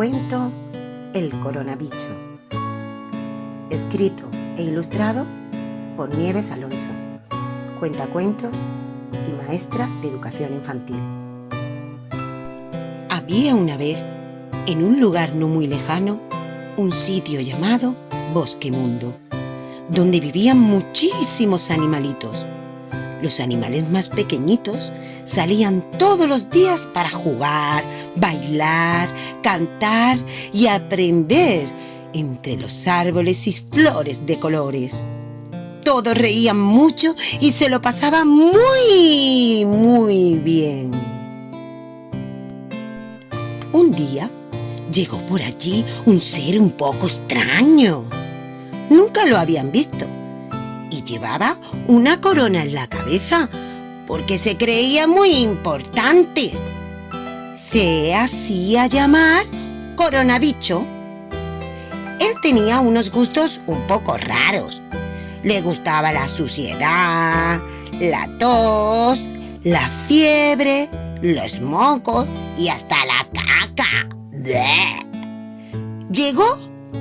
Cuento El coronabicho. Escrito e ilustrado por Nieves Alonso. Cuentacuentos y maestra de educación infantil. Había una vez, en un lugar no muy lejano, un sitio llamado Bosque Mundo, donde vivían muchísimos animalitos los animales más pequeñitos salían todos los días para jugar, bailar, cantar y aprender entre los árboles y flores de colores. Todos reían mucho y se lo pasaban muy, muy bien. Un día llegó por allí un ser un poco extraño. Nunca lo habían visto y llevaba una corona en la cabeza porque se creía muy importante. Se hacía llamar Coronabicho. Él tenía unos gustos un poco raros. Le gustaba la suciedad, la tos, la fiebre, los mocos y hasta la caca. Llegó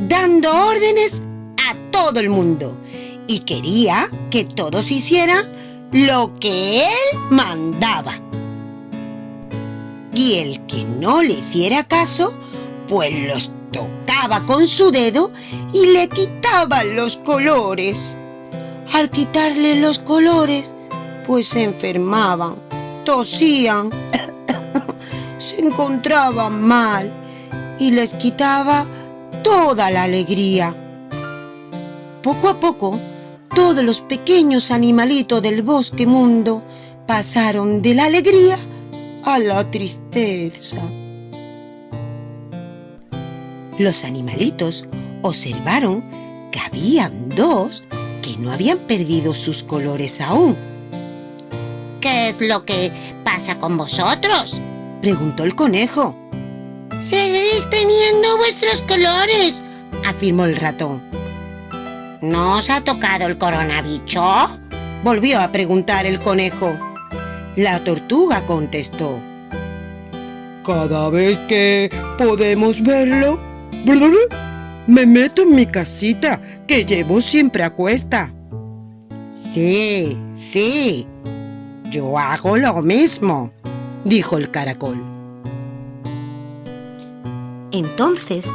dando órdenes a todo el mundo y quería que todos hicieran lo que él mandaba. Y el que no le hiciera caso, pues los tocaba con su dedo y le quitaba los colores. Al quitarle los colores, pues se enfermaban, tosían, se encontraban mal y les quitaba toda la alegría. Poco a poco, todos los pequeños animalitos del bosque mundo pasaron de la alegría a la tristeza. Los animalitos observaron que habían dos que no habían perdido sus colores aún. ¿Qué es lo que pasa con vosotros? preguntó el conejo. Seguís teniendo vuestros colores, afirmó el ratón. ¿No os ha tocado el coronabicho? Volvió a preguntar el conejo. La tortuga contestó. Cada vez que podemos verlo, me meto en mi casita que llevo siempre a cuesta. Sí, sí, yo hago lo mismo, dijo el caracol. Entonces,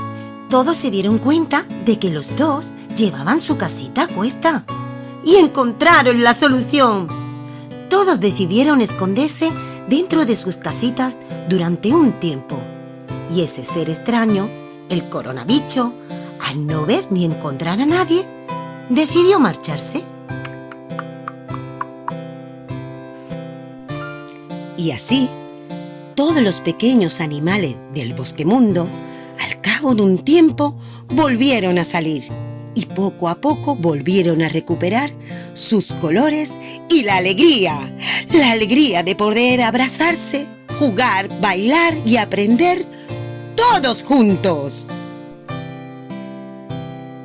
todos se dieron cuenta de que los dos llevaban su casita a cuesta y encontraron la solución. Todos decidieron esconderse dentro de sus casitas durante un tiempo. Y ese ser extraño, el coronabicho, al no ver ni encontrar a nadie, decidió marcharse. Y así, todos los pequeños animales del bosque mundo, al cabo de un tiempo, volvieron a salir y poco a poco volvieron a recuperar sus colores y la alegría, la alegría de poder abrazarse, jugar, bailar y aprender todos juntos.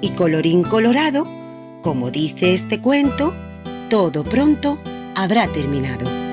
Y colorín colorado, como dice este cuento, todo pronto habrá terminado.